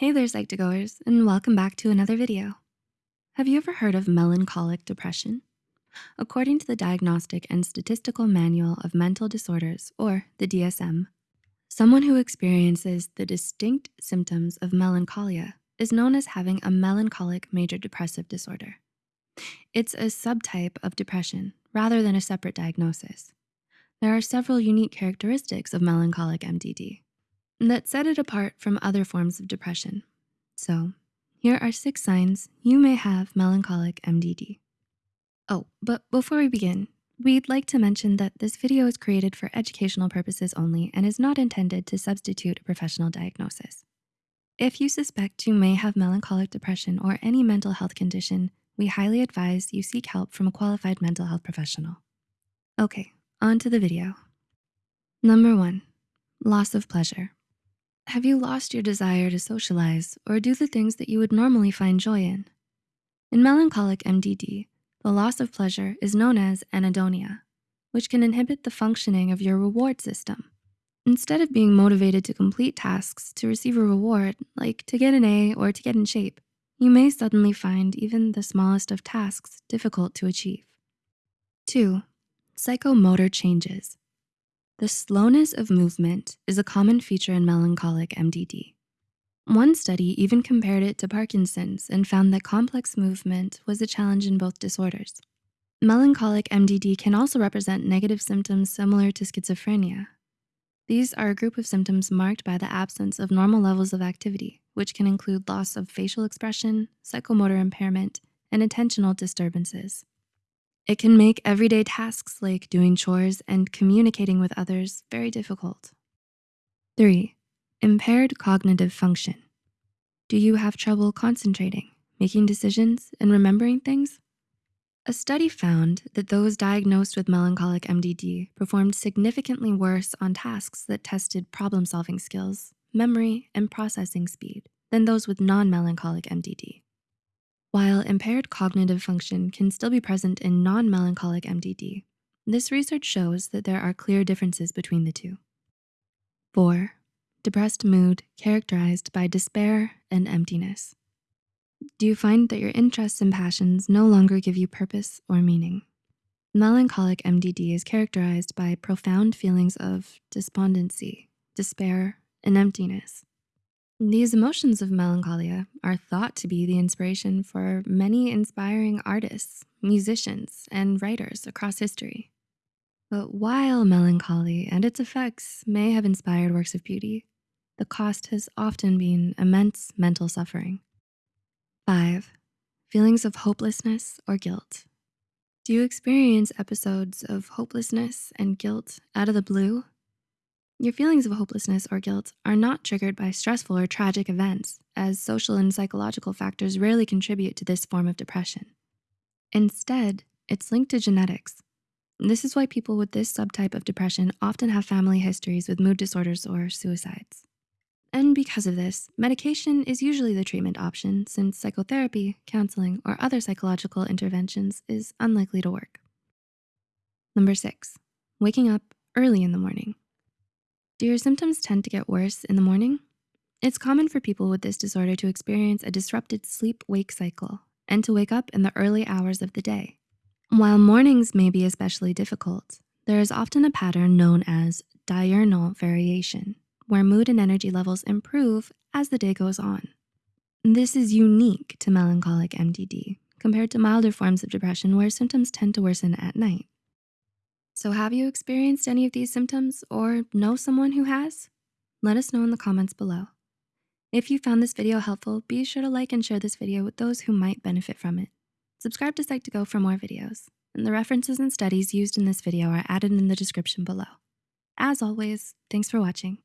Hey there, Psych2Goers, and welcome back to another video. Have you ever heard of melancholic depression? According to the Diagnostic and Statistical Manual of Mental Disorders, or the DSM, someone who experiences the distinct symptoms of melancholia is known as having a melancholic major depressive disorder. It's a subtype of depression rather than a separate diagnosis. There are several unique characteristics of melancholic MDD that set it apart from other forms of depression. So here are six signs you may have melancholic MDD. Oh, but before we begin, we'd like to mention that this video is created for educational purposes only and is not intended to substitute a professional diagnosis. If you suspect you may have melancholic depression or any mental health condition, we highly advise you seek help from a qualified mental health professional. Okay, on to the video. Number one, loss of pleasure. Have you lost your desire to socialize or do the things that you would normally find joy in? In melancholic MDD, the loss of pleasure is known as anhedonia, which can inhibit the functioning of your reward system. Instead of being motivated to complete tasks to receive a reward, like to get an A or to get in shape, you may suddenly find even the smallest of tasks difficult to achieve. Two, psychomotor changes. The slowness of movement is a common feature in melancholic MDD. One study even compared it to Parkinson's and found that complex movement was a challenge in both disorders. Melancholic MDD can also represent negative symptoms similar to schizophrenia. These are a group of symptoms marked by the absence of normal levels of activity, which can include loss of facial expression, psychomotor impairment, and attentional disturbances. It can make everyday tasks like doing chores and communicating with others very difficult. Three, impaired cognitive function. Do you have trouble concentrating, making decisions, and remembering things? A study found that those diagnosed with melancholic MDD performed significantly worse on tasks that tested problem-solving skills, memory, and processing speed than those with non-melancholic MDD. While impaired cognitive function can still be present in non-melancholic MDD, this research shows that there are clear differences between the two. Four, depressed mood characterized by despair and emptiness. Do you find that your interests and passions no longer give you purpose or meaning? Melancholic MDD is characterized by profound feelings of despondency, despair, and emptiness. These emotions of melancholia are thought to be the inspiration for many inspiring artists, musicians, and writers across history. But while melancholy and its effects may have inspired works of beauty, the cost has often been immense mental suffering. Five, feelings of hopelessness or guilt. Do you experience episodes of hopelessness and guilt out of the blue your feelings of hopelessness or guilt are not triggered by stressful or tragic events, as social and psychological factors rarely contribute to this form of depression. Instead, it's linked to genetics. This is why people with this subtype of depression often have family histories with mood disorders or suicides. And because of this, medication is usually the treatment option since psychotherapy, counseling, or other psychological interventions is unlikely to work. Number six, waking up early in the morning. Do your symptoms tend to get worse in the morning? It's common for people with this disorder to experience a disrupted sleep-wake cycle and to wake up in the early hours of the day. While mornings may be especially difficult, there is often a pattern known as diurnal variation, where mood and energy levels improve as the day goes on. This is unique to melancholic MDD compared to milder forms of depression where symptoms tend to worsen at night. So have you experienced any of these symptoms or know someone who has? Let us know in the comments below. If you found this video helpful, be sure to like and share this video with those who might benefit from it. Subscribe to Psych2Go for more videos, and the references and studies used in this video are added in the description below. As always, thanks for watching.